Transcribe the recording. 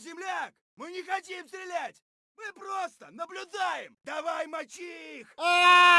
земляк! Мы не хотим стрелять! Мы просто наблюдаем! Давай мочи их! А!